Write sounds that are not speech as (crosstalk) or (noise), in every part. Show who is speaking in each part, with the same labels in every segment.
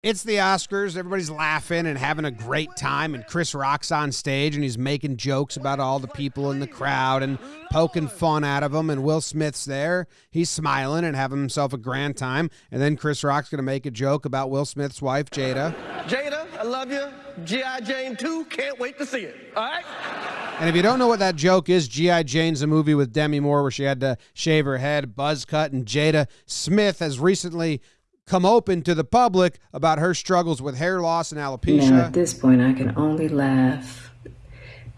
Speaker 1: It's the Oscars. Everybody's laughing and having a great time. And Chris Rock's on stage and he's making jokes about all the people in the crowd and poking fun out of them. And Will Smith's there. He's smiling and having himself a grand time. And then Chris Rock's going to make a joke about Will Smith's wife, Jada.
Speaker 2: Jada, I love you. G.I. Jane 2, can't wait to see it. All right?
Speaker 1: And if you don't know what that joke is, G.I. Jane's a movie with Demi Moore where she had to shave her head, buzz cut, and Jada Smith has recently come open to the public about her struggles with hair loss and alopecia.
Speaker 3: Now, at this point, I can only laugh.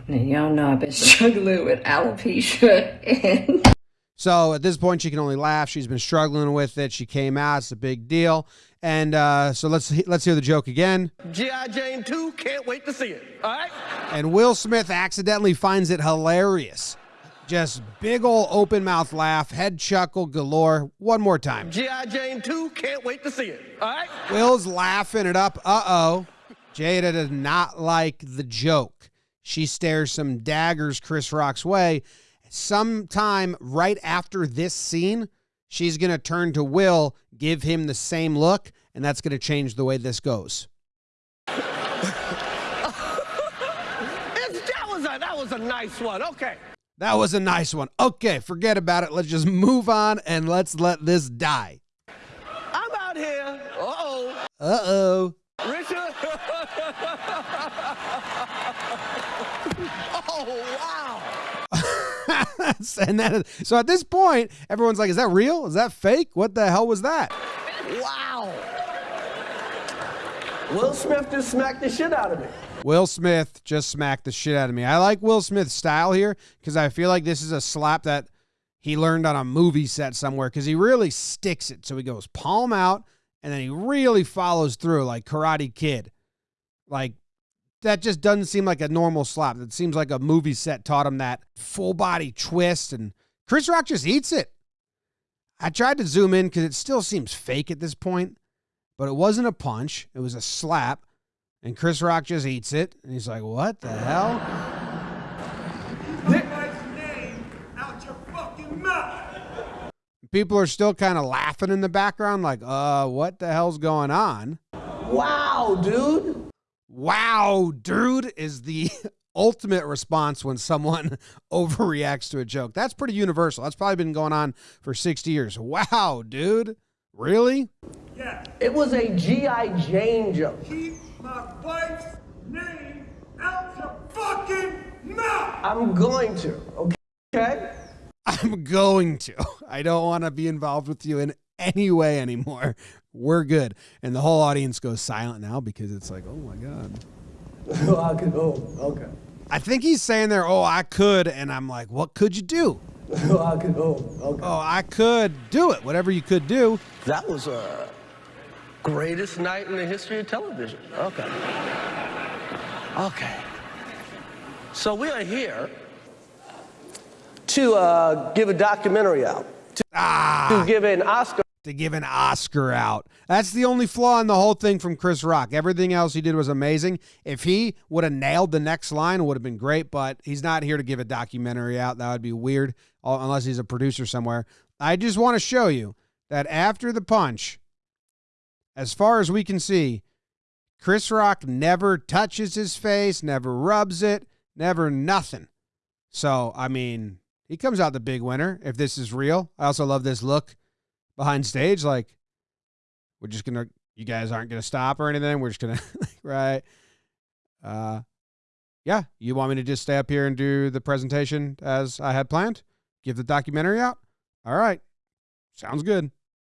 Speaker 3: And y'all know I've been (laughs) struggling with alopecia and.
Speaker 1: So at this point, she can only laugh. She's been struggling with it. She came out. It's a big deal. And uh, so let's let's hear the joke again.
Speaker 2: G.I. Jane 2, can't wait to see it. All right?
Speaker 1: And Will Smith accidentally finds it hilarious. Just big old open mouth laugh, head chuckle galore. One more time.
Speaker 2: G.I. Jane 2, can't wait to see it. All right?
Speaker 1: Will's laughing it up. Uh oh. Jada does not like the joke. She stares some daggers Chris Rock's way. Sometime right after this scene, she's going to turn to Will, give him the same look, and that's going to change the way this goes. (laughs)
Speaker 2: That, was a, that was a nice one. Okay.
Speaker 1: That was a nice one. Okay, forget about it. Let's just move on and let's let this die.
Speaker 2: I'm out here. Uh-oh.
Speaker 1: Uh oh.
Speaker 2: Richard. (laughs) oh, wow. (laughs)
Speaker 1: and that is, so at this point, everyone's like, is that real? Is that fake? What the hell was that?
Speaker 2: Wow. Will Smith just smacked the shit out of me.
Speaker 1: Will Smith just smacked the shit out of me. I like Will Smith's style here because I feel like this is a slap that he learned on a movie set somewhere because he really sticks it. So he goes palm out and then he really follows through like Karate Kid. Like that just doesn't seem like a normal slap. It seems like a movie set taught him that full body twist and Chris Rock just eats it. I tried to zoom in because it still seems fake at this point, but it wasn't a punch. It was a slap. And Chris Rock just eats it. And he's like, what the hell? People are still kind of laughing in the background, like, uh, what the hell's going on?
Speaker 2: Wow, dude.
Speaker 1: Wow, dude, is the (laughs) ultimate response when someone (laughs) overreacts to a joke. That's pretty universal. That's probably been going on for 60 years. Wow, dude. Really? Yeah.
Speaker 2: It was a G.I. Jane joke.
Speaker 4: Keep my wife's name out your fucking mouth!
Speaker 2: I'm going to, okay?
Speaker 1: I'm going to. I don't want to be involved with you in any way anymore. We're good. And the whole audience goes silent now because it's like, oh my God.
Speaker 2: oh, (laughs) I could, oh, okay.
Speaker 1: I think he's saying there, oh, I could. And I'm like, what could you do?
Speaker 2: Oh, (laughs) I could, oh, okay.
Speaker 1: Oh, I could do it. Whatever you could do.
Speaker 2: That was a greatest night in the history of television. Okay. Okay. So we are here to uh, give a documentary out, to,
Speaker 1: Ah.
Speaker 2: to give an Oscar.
Speaker 1: to give an Oscar out. That's the only flaw in the whole thing from Chris Rock. Everything else he did was amazing. If he would have nailed the next line, it would have been great, but he's not here to give a documentary out. That would be weird, unless he's a producer somewhere. I just want to show you that after the punch, as far as we can see, Chris Rock never touches his face, never rubs it, never nothing. So, I mean, he comes out the big winner if this is real. I also love this look behind stage like we're just gonna you guys aren't gonna stop or anything. We're just gonna (laughs) right? Uh yeah you want me to just stay up here and do the presentation as i had planned? Give the documentary out? All right. Sounds good